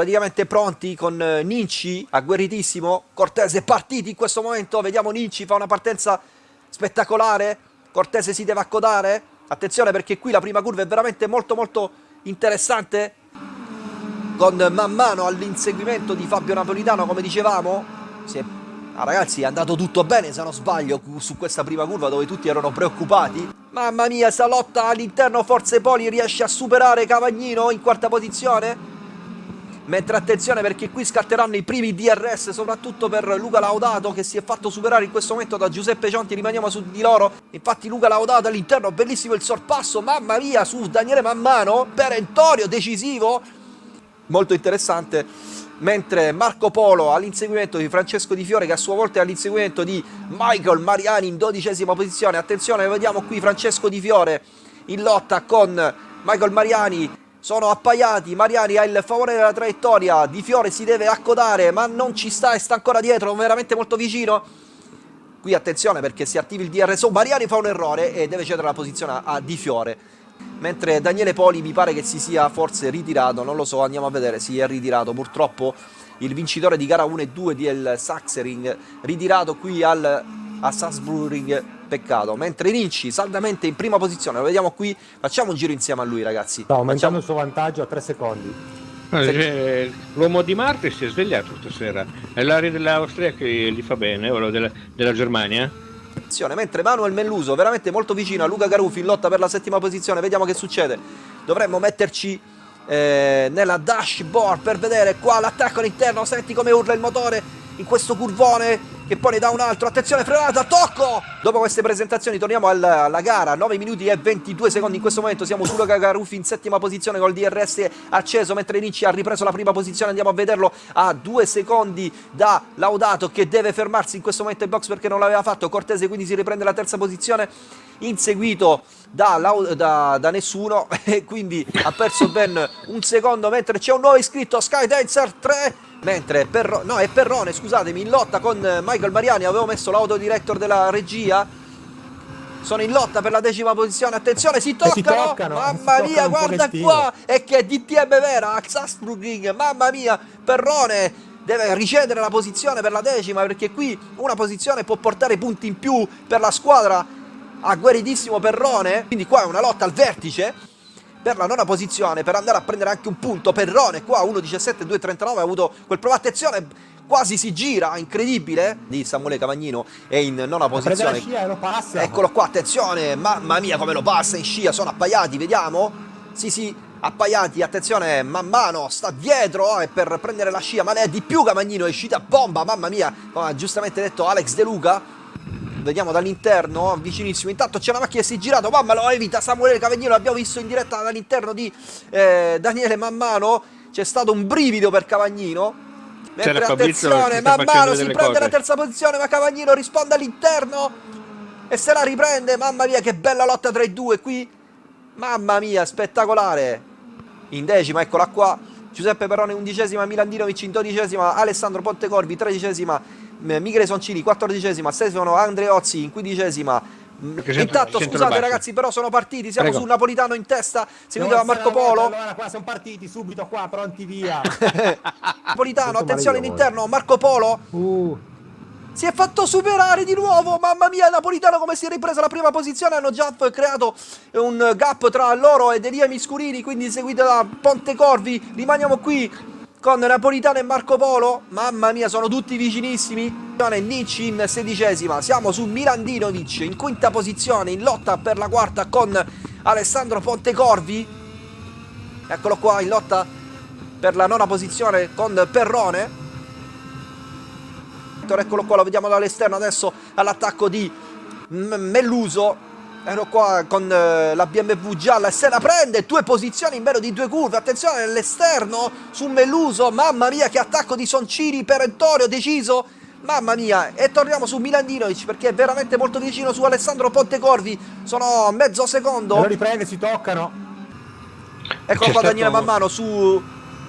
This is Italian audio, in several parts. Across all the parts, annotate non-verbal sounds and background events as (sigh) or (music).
praticamente pronti con eh, Ninci, agguerritissimo, Cortese partiti in questo momento, vediamo Ninci fa una partenza spettacolare, Cortese si deve accodare, attenzione perché qui la prima curva è veramente molto molto interessante, con man mano all'inseguimento di Fabio Napolitano come dicevamo, si è Ah, ragazzi, è andato tutto bene, se non sbaglio, su questa prima curva dove tutti erano preoccupati. Mamma mia, sta all'interno Forze Poli riesce a superare Cavagnino in quarta posizione. Mentre attenzione perché qui scatteranno i primi DRS, soprattutto per Luca Laudato che si è fatto superare in questo momento da Giuseppe Cionti, rimaniamo su di loro. Infatti Luca Laudato all'interno, bellissimo il sorpasso, mamma mia, su Daniele Mammano, perentorio, decisivo. Molto interessante. Mentre Marco Polo all'inseguimento di Francesco Di Fiore che a sua volta è all'inseguimento di Michael Mariani in dodicesima posizione. Attenzione vediamo qui Francesco Di Fiore in lotta con Michael Mariani sono appaiati, Mariani ha il favore della traiettoria, Di Fiore si deve accodare ma non ci sta e sta ancora dietro, veramente molto vicino. Qui attenzione perché si attiva il DRS, Mariani fa un errore e deve cedere la posizione a Di Fiore. Mentre Daniele Poli mi pare che si sia forse ritirato, non lo so, andiamo a vedere, si è ritirato. Purtroppo il vincitore di gara 1 e 2 del Saxering, ritirato qui al, a Salzburg, peccato, mentre Rinci saldamente in prima posizione, lo vediamo qui, facciamo un giro insieme a lui ragazzi. Sta aumentando il suo vantaggio a 3 secondi. Eh, l'uomo di Marte si è svegliato stasera, è l'aria dell'Austria che gli fa bene, o della, della Germania? Mentre Manuel Melluso veramente molto vicino a Luca Garufi in lotta per la settima posizione vediamo che succede. Dovremmo metterci eh, nella dashboard per vedere qua l'attacco all'interno. Senti come urla il motore in questo curvone che poi ne dà un altro, attenzione frenata, tocco! Dopo queste presentazioni torniamo alla, alla gara, 9 minuti e 22 secondi in questo momento, siamo su Luca Garufi in settima posizione col DRS acceso, mentre Ricci ha ripreso la prima posizione, andiamo a vederlo a due secondi da Laudato che deve fermarsi in questo momento in box perché non l'aveva fatto, Cortese quindi si riprende la terza posizione, inseguito da, da, da nessuno (laughs) e quindi ha perso ben un secondo mentre c'è un nuovo iscritto, Skydancer 3 Mentre Perro no, è Perrone, scusatemi, in lotta con Michael Mariani, avevo messo l'autodirector della regia. Sono in lotta per la decima posizione, attenzione, si toccano! Si toccano. mamma si mia, guarda qua! E che DTM vera, Axasbruging, mamma mia, Perrone deve ricedere la posizione per la decima perché qui una posizione può portare punti in più per la squadra. Agguerritissimo Perrone. Quindi qua è una lotta al vertice per la nona posizione per andare a prendere anche un punto. Perrone qua 1.17 2.39 ha avuto quel prova attenzione quasi si gira incredibile di Samuele Cavagnino è in nona posizione. scia, lo passa. eccolo qua attenzione mamma mia come lo passa in scia sono appaiati vediamo. Sì sì appaiati attenzione man mano sta dietro eh, per prendere la scia ma ne è di più Cavagnino è uscita bomba mamma mia. Come ha giustamente detto Alex De Luca Vediamo dall'interno, vicinissimo. Intanto c'è una macchina che si è girato. Mamma lo evita Samuele Cavagnino. L'abbiamo visto in diretta dall'interno di eh, Daniele Mammano. C'è stato un brivido per Cavagnino. Mentre attenzione, Mammano si prende cose. la terza posizione, ma Cavagnino risponde all'interno e se la riprende. Mamma mia, che bella lotta tra i due qui. Mamma mia, spettacolare. In decima, eccola qua. Giuseppe Perrone undicesima, Milandinovic in dodicesima, Alessandro Pontecorvi tredicesima, Michele Soncini, quattordicesima, Stefano Andreozzi in quindicesima. Intanto scusate ragazzi però sono partiti Siamo Prego. su Napolitano in testa Seguito da Marco Polo Allora qua sono partiti subito qua Pronti via (laughs) Napolitano attenzione all'interno Marco Polo uh. Si è fatto superare di nuovo Mamma mia Napolitano come si è ripresa la prima posizione Hanno già creato un gap tra loro ed Elia Miscurini Quindi seguito da Ponte Corvi Rimaniamo qui con Napolitano e Marco Polo. Mamma mia, sono tutti vicinissimi. Nicci in sedicesima. Siamo su Mirandinovic in quinta posizione in lotta per la quarta con Alessandro Pontecorvi. Eccolo qua in lotta per la nona posizione con Perrone. Eccolo qua, lo vediamo dall'esterno adesso all'attacco di Melluso Ero qua con eh, la BMW gialla e se la prende, due posizioni in meno di due curve, attenzione nell'esterno su Meluso, mamma mia che attacco di Soncini, perentorio, deciso, mamma mia, e torniamo su Milandinovic perché è veramente molto vicino su Alessandro Pontecorvi, sono mezzo secondo. E lo riprende, si toccano. Ecco qua Daniele man mano su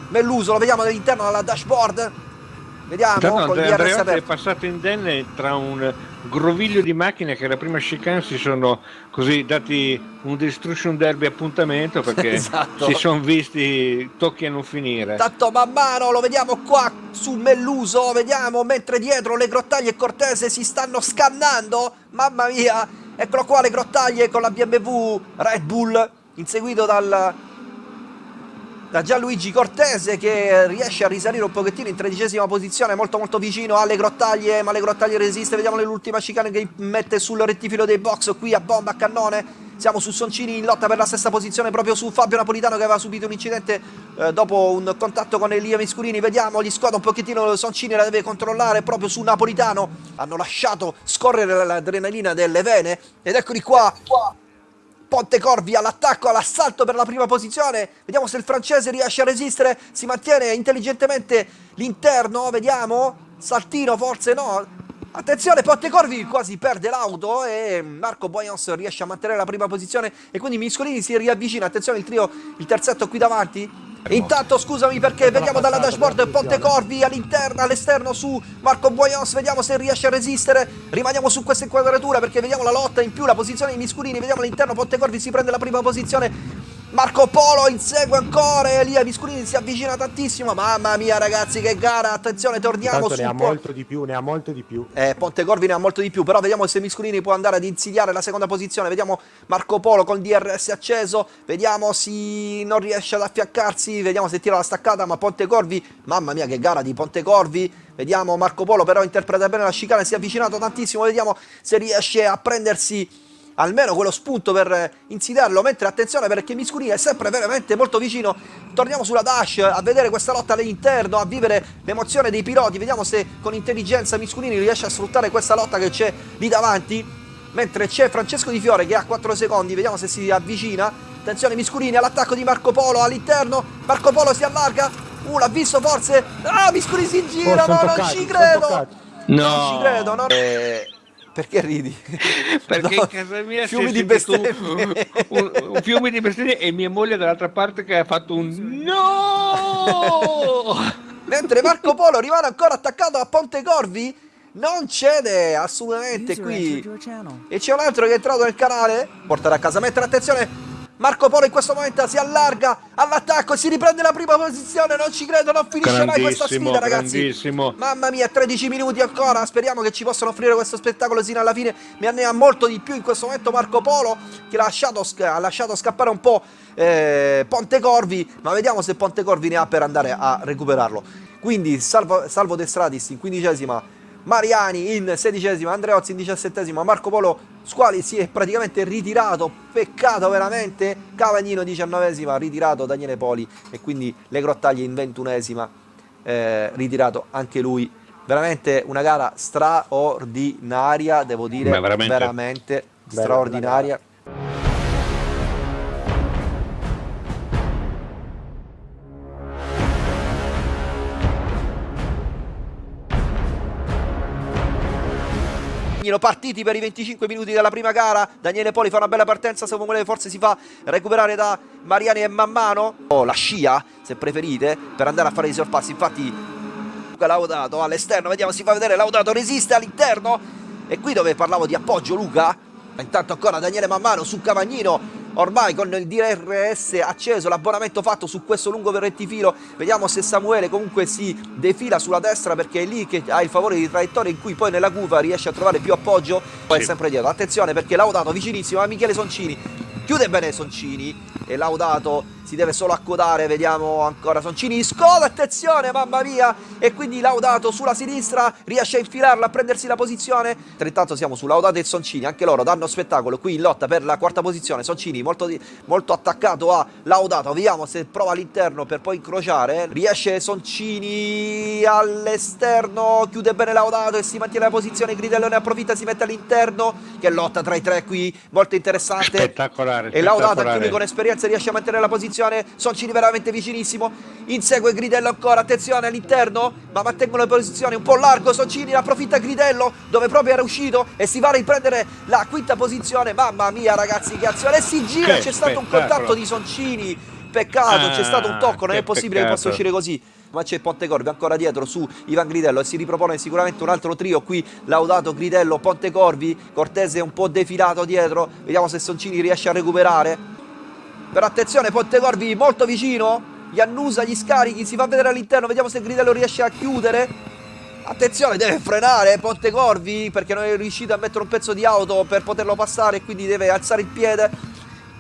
Melluso, lo vediamo dall'interno dalla dashboard. Vediamo con Andrea è passato indenne tra un groviglio di macchine che la prima chicane si sono così dati un destruction derby appuntamento (laughs) perché Esatto. si sono visti tocchi a non finire. Tanto man mano lo vediamo qua su Melluso, vediamo mentre dietro le grottaglie e Cortese si stanno scannando. Mamma mia, eccolo qua le grottaglie con la BMW Red Bull, inseguito dal da Gianluigi Cortese che riesce a risalire un pochettino in tredicesima posizione, molto molto vicino alle grottaglie, ma le grottaglie resiste, vediamo l'ultima chicane che mette sul rettifilo dei box qui a bomba, a cannone, siamo su Soncini in lotta per la sesta posizione proprio su Fabio Napolitano che aveva subito un incidente eh, dopo un contatto con Elia Miscurini, vediamo, gli squadra un pochettino Soncini la deve controllare proprio su Napolitano, hanno lasciato scorrere l'adrenalina delle vene ed eccoli qua, Pontecorvi all'attacco, all'assalto per la prima posizione. Vediamo se il francese riesce a resistere. Si mantiene intelligentemente l'interno. Vediamo. Saltino forse no. Attenzione, Pontecorvi quasi perde l'auto e Marco Boyons riesce a mantenere la prima posizione e quindi Miscolini si riavvicina. Attenzione il trio, il terzetto qui davanti. Intanto scusami perché vediamo dalla dashboard attenzione. Pontecorvi all'interno, all'esterno su Marco Boyons, vediamo se riesce a resistere. Rimaniamo su questa inquadratura perché vediamo la lotta in più, la posizione di Miscurini, vediamo all'interno Pontecorvi si prende la prima posizione. Marco Polo insegue ancora Elia Miscurini si avvicina tantissimo. Mamma mia ragazzi che gara, attenzione, torniamo Tanto su ne ha molto di più, ne ha molto di più. eh, Pontecorvi ne ha molto di più, però vediamo se Misculini può andare ad insidiare la seconda posizione. Vediamo Marco Polo col DRS acceso, vediamo se non riesce ad affiancarsi, vediamo se tira la staccata, ma Pontecorvi, mamma mia che gara di Pontecorvi. Vediamo Marco Polo però interpreta bene la chicana, si è avvicinato tantissimo, vediamo se riesce a prendersi almeno quello spunto per eh, insidiarlo, mentre attenzione perché Miscurini è sempre veramente molto vicino. Torniamo sulla dash a vedere questa lotta all'interno, a vivere l'emozione dei piloti, vediamo se con intelligenza Miscurini riesce a sfruttare questa lotta che c'è lì davanti, mentre c'è Francesco Di Fiore che ha 4 secondi, vediamo se si avvicina. Attenzione Miscurini all'attacco di Marco Polo all'interno, Marco Polo si allarga, uh l'ha visto forse, ah Miscurini si gira, Oh, no non toccati, ci son credo, toccati. non No. ci credo, no. Eh, perché ridi? (laughs) Perché No, in casa mia si fiumi di bestemmie. (laughs) un, un- un fiume di bestemmie e mia moglie dall'altra parte che ha fatto un no (laughs) Mentre Marco Polo rimane ancora attaccato a Ponte Corvi, non cede assolutamente User qui. E c'è un altro che è entrato nel canale. Porterà a casa. Mentre attenzione. Marco Polo in questo momento si allarga all'attacco e si riprende la prima posizione. Non ci credo, non finisce mai questa sfida, ragazzi. grandissimo. Mamma mia, 13 minuti ancora. Speriamo che ci possano offrire questo spettacolo sino alla fine. Mi annea molto di più in questo momento Marco Polo, che l'ha lasciato, sc- ha lasciato scappare un po' eh, Pontecorvi. Ma vediamo se Pontecorvi ne ha per andare a recuperarlo. Quindi, salvo, salvo De Stradis in quindicesima. Mariani in sedicesima, Andreozzi in diciassettesima, Marco Polo Squali si è praticamente ritirato, peccato veramente, Cavagnino diciannovesima, ritirato Daniele Poli e quindi le grottaglie in ventunesima, eh, ritirato anche lui. Veramente una gara straordinaria, devo dire, veramente. veramente Bella, straordinaria. Danilo partiti per i 25 minuti della prima gara. Daniele Poli fa una bella partenza. Samuele forse si fa recuperare da Mariani e Mammano. O la scia, se preferite, per andare a fare i sorpassi. Infatti, Luca Laudato all'esterno. Vediamo, si fa vedere. Laudato resiste all'interno. E qui dove parlavo di appoggio, Luca. Intanto ancora Daniele Mammano su Cavagnino. Ormai con il DRS acceso, l'abbonamento fatto su questo lungo rettifilo, vediamo se Samuele comunque si defila sulla destra perché è lì che ha il favore di traiettoria in cui poi nella curva riesce a trovare più appoggio, poi è Sì. sempre dietro. Attenzione perché Laudato vicinissimo a Michele Soncini, chiude bene Soncini e Laudato si deve solo accodare, vediamo ancora Soncini, scoda, attenzione, mamma mia, e quindi Laudato sulla sinistra riesce a infilarla, a prendersi la posizione. Intanto siamo su Laudato e Soncini, anche loro danno spettacolo qui in lotta per la quarta posizione. Soncini molto, molto attaccato a Laudato, vediamo se prova all'interno per poi incrociare. Riesce Soncini all'esterno, chiude bene Laudato e si mantiene la posizione. Gridello ne approfitta, si mette all'interno. Che lotta tra i tre qui, molto interessante. Spettacolare, E Laudato, anche spettacolare. lui con esperienza, riesce a mantenere la posizione. Soncini veramente vicinissimo. Insegue Gridello ancora. Attenzione all'interno, ma mantengono la posizione un po' largo. Soncini approfitta Gridello, dove proprio era uscito. E si va a riprendere la quinta posizione. Mamma mia, ragazzi, che azione! E si gira. C'è stato un contatto di Soncini peccato, c'è Ah, stato un tocco, non è possibile che possa uscire così. Ma c'è Pontecorvi ancora dietro su Ivan Gridello e si ripropone sicuramente un altro trio qui. Laudato Gridello, Pontecorvi, Cortese un po' defilato dietro. Vediamo se Soncini riesce a recuperare. Però attenzione, Pontecorvi molto vicino. Gli annusa gli scarichi, si fa vedere all'interno. Vediamo se Gridello riesce a chiudere. Attenzione, deve frenare Pontecorvi perché non è riuscito a mettere un pezzo di auto per poterlo passare quindi deve alzare il piede.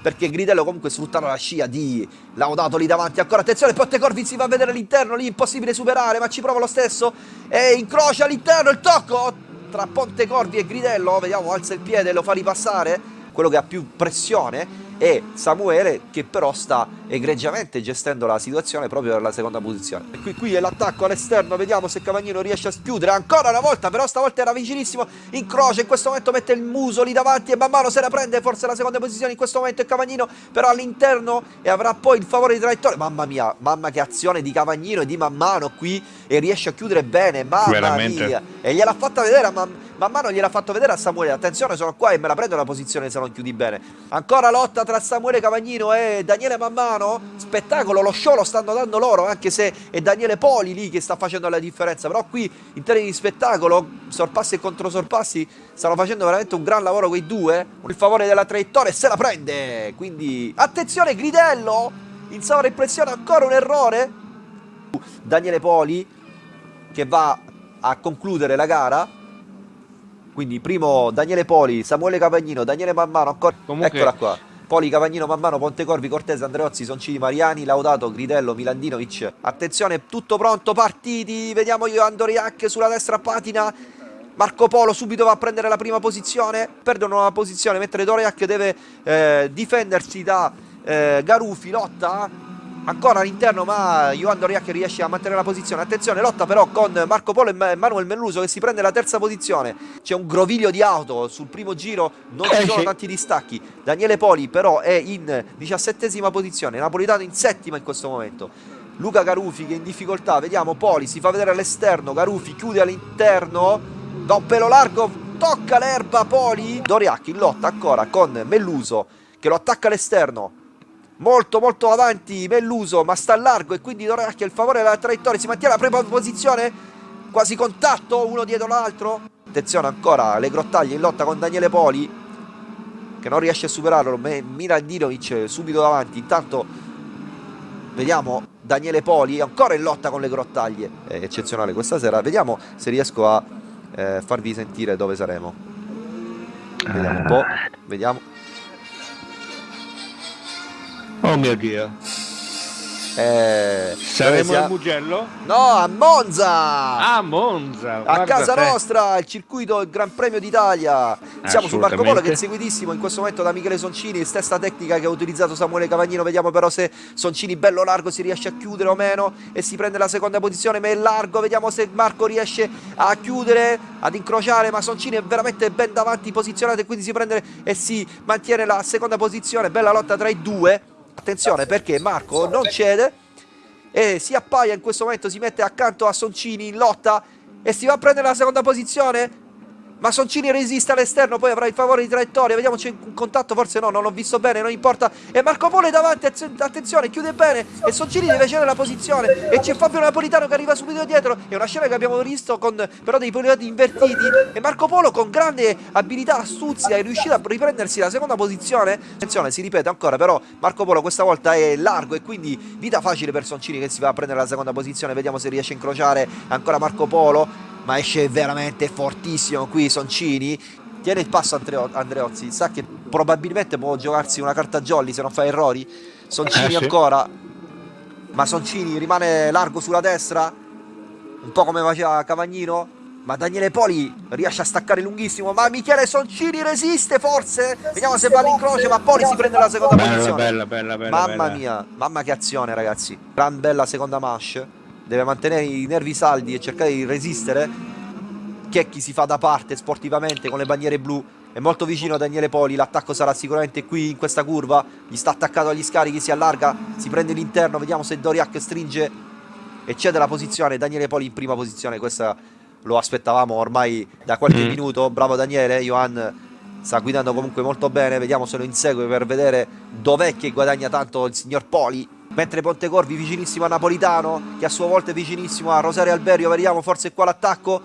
Perché Gridello comunque sfruttano la scia di Laudato lì davanti. Ancora attenzione, Pontecorvi si fa vedere all'interno, lì impossibile superare, ma ci prova lo stesso. E incrocia all'interno il tocco tra Pontecorvi e Gridello. Vediamo, alza il piede lo fa ripassare. Quello che ha più pressione è Samuele che però sta egregiamente gestendo la situazione proprio per la seconda posizione. E qui, qui è l'attacco all'esterno, vediamo se Cavagnino riesce a chiudere ancora una volta, però stavolta era vicinissimo, incrocia, in questo momento mette il muso lì davanti e man mano se la prende, forse la seconda posizione in questo momento è Cavagnino, però all'interno e avrà poi il favore di traiettoria. Mamma mia, mamma che azione di Cavagnino e di man mano qui e riesce a chiudere bene, mamma Veramente. mia. E gliel'ha fatta vedere a man, man mano gliel'ha fatto vedere a Samuele, attenzione sono qua e me la prendo la posizione se non chiudi bene. Ancora lotta tra Samuele Cavagnino e Daniele Mammano, spettacolo, lo show lo stanno dando loro, anche se è Daniele Poli lì che sta facendo la differenza, però qui in termini di spettacolo, sorpassi e controsorpassi, stanno facendo veramente un gran lavoro quei due, il favore della traiettoria se la prende, quindi attenzione Gridello, in sovraimpressione ancora un errore, Daniele Poli che va a concludere la gara, quindi primo Daniele Poli, Samuele Cavagnino, Daniele Mammano, ancora... Comunque- eccola qua. Poli, Cavagnino, Mammano, Pontecorvi, Cortese, Andreozzi, Soncini, Mariani, Laudato, Gridello, Milandinovic. Attenzione, tutto pronto, partiti. Vediamo io Andoriac sulla destra patina. Marco Polo subito va a prendere la prima posizione. Perdono la posizione, mentre Doriac deve eh, difendersi da eh, Garufi. Lotta ancora all'interno, ma Johan Doriac riesce a mantenere la posizione. Attenzione, lotta però con Marco Polo e Ma- Manuel Melluso che si prende la terza posizione. C'è un groviglio di auto sul primo giro, non ci Eh, sono tanti distacchi. Daniele Poli però è in diciassettesima posizione, Napolitano in settima in questo momento. Luca Garufi che è in difficoltà, vediamo Poli, si fa vedere all'esterno, Garufi chiude all'interno, da un pelo largo, tocca l'erba Poli. Doriac in lotta ancora con Melluso che lo attacca all'esterno. Molto molto avanti Melluso ma sta largo e quindi Doriac ha il favore della traiettoria, si mantiene la prima posizione, quasi contatto uno dietro l'altro. Attenzione ancora, le grottaglie in lotta con Daniele Poli che non riesce a superarlo, Milandinovic subito davanti, intanto vediamo Daniele Poli ancora in lotta con le grottaglie, è eccezionale questa sera, vediamo se riesco a eh, farvi sentire dove saremo. Vediamo un po', vediamo. Oh mio Dio. Eh, Saremo al Mugello? No, a Monza! Ah, Monza. A casa te. nostra, il circuito il Gran Premio d'Italia. Siamo su Marco Polo che è seguitissimo in questo momento da Michele Soncini, stessa tecnica che ha utilizzato Samuele Cavagnino. Vediamo però se Soncini bello largo si riesce a chiudere o meno e si prende la seconda posizione, ma è largo. Vediamo se Marco riesce a chiudere, ad incrociare, ma Soncini è veramente ben davanti posizionato e quindi si prende e si mantiene la seconda posizione. Bella lotta tra i due. Attenzione perché Marco non cede e si appaia in questo momento, si mette accanto a Soncini in lotta e si va a prendere la seconda posizione. Ma Soncini resiste all'esterno, poi avrà il favore di traiettoria. Vediamo c'è un contatto, forse no, non l'ho visto bene, non importa. E Marco Polo è davanti, attenzione, chiude bene. E Soncini deve cedere la posizione. E c'è Fabio Napolitano che arriva subito dietro. È una scena che abbiamo visto con però dei piloti invertiti. E Marco Polo con grande abilità, astuzia, è riuscito a riprendersi la seconda posizione. Attenzione, si ripete ancora, però Marco Polo questa volta è largo e quindi vita facile per Soncini che si va a prendere la seconda posizione. Vediamo se riesce a incrociare ancora Marco Polo ma esce veramente fortissimo qui Soncini tiene il passo Andreo- Andreozzi sa che probabilmente può giocarsi una carta jolly se non fa errori Soncini Eh, sì. ancora ma Soncini rimane largo sulla destra un po' come faceva Cavagnino ma Daniele Poli riesce a staccare lunghissimo ma Michele Soncini resiste forse vediamo se va all'incrocio ma Poli si prende la seconda Bella, posizione bella, bella, bella. Mamma bella. mia, mamma che azione ragazzi. Gran bella seconda mash. Deve mantenere i nervi saldi e cercare di resistere. Checchi si fa da parte sportivamente con le bandiere blu. È molto vicino a Daniele Poli. L'attacco sarà sicuramente qui in questa curva. Gli sta attaccato agli scarichi, si allarga, si prende l'interno. Vediamo se Doriac stringe e cede la posizione. Daniele Poli in prima posizione. Questa lo aspettavamo ormai da qualche Mm. minuto. Bravo Daniele. Johan sta guidando comunque molto bene. Vediamo se lo insegue per vedere dov'è che guadagna tanto il signor Poli. Mentre Pontecorvi vicinissimo a Napolitano che a sua volta è vicinissimo a Rosario Alberio vediamo forse qua l'attacco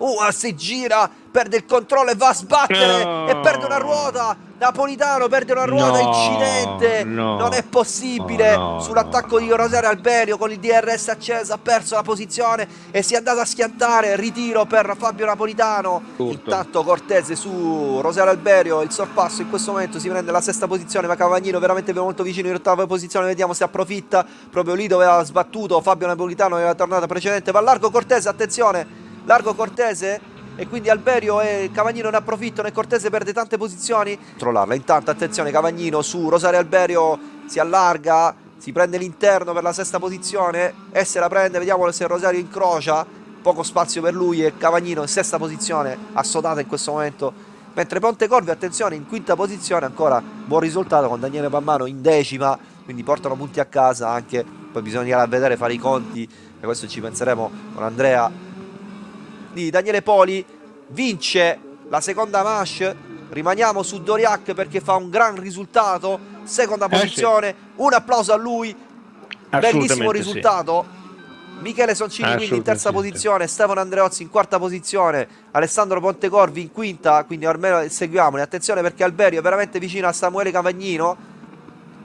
Uh, si gira, perde il controllo e va a sbattere No. e perde una ruota. Napolitano perde una ruota, No, incidente. no. non è possibile. Oh, Sull'attacco di Rosario Alberio con il DRS acceso ha perso la posizione e si è andato a schiantare. Ritiro per Fabio Napolitano. Tutto. Intanto Cortese su Rosario Alberio, il sorpasso in questo momento si prende la sesta posizione, ma Cavagnino veramente molto vicino in ottava posizione, vediamo se approfitta. Proprio lì dove aveva sbattuto Fabio Napolitano nella tornata precedente. Va largo Cortese, attenzione largo Cortese e quindi Alberio e Cavagnino ne approfittano e Cortese perde tante posizioni. Controllarla intanto attenzione Cavagnino su Rosario Alberio si allarga si prende l'interno per la sesta posizione e se la prende vediamo se Rosario incrocia poco spazio per lui e Cavagnino in sesta posizione assodata in questo momento. Mentre Pontecorvi attenzione in quinta posizione ancora buon risultato con Daniele Pammano in decima quindi portano punti a casa anche poi bisognerà vedere fare i conti e questo ci penseremo con Andrea di Daniele Poli vince la seconda manche rimaniamo su Doriac perché fa un gran risultato. Seconda Eh, sì. posizione. Un applauso a lui. Bellissimo Assolutamente sì. risultato. Michele Soncini quindi in terza posizione. Stefano Andreozzi in quarta posizione. Alessandro Pontecorvi in quinta. Quindi almeno seguiamoli. Attenzione perché Alberio è veramente vicino a Samuele Cavagnino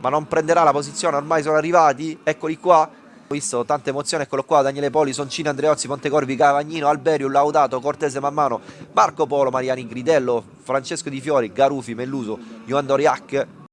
ma non prenderà la posizione. Ormai sono arrivati. Eccoli qua ho visto tante emozioni, eccolo qua, Daniele Poli, Soncini, Andreozzi, Pontecorvi, Cavagnino, Alberio, Laudato, Cortese Mammano, Marco Polo, Mariani Gridello, Francesco Di Fiori, Garufi, Melluso, Ioan Doriac,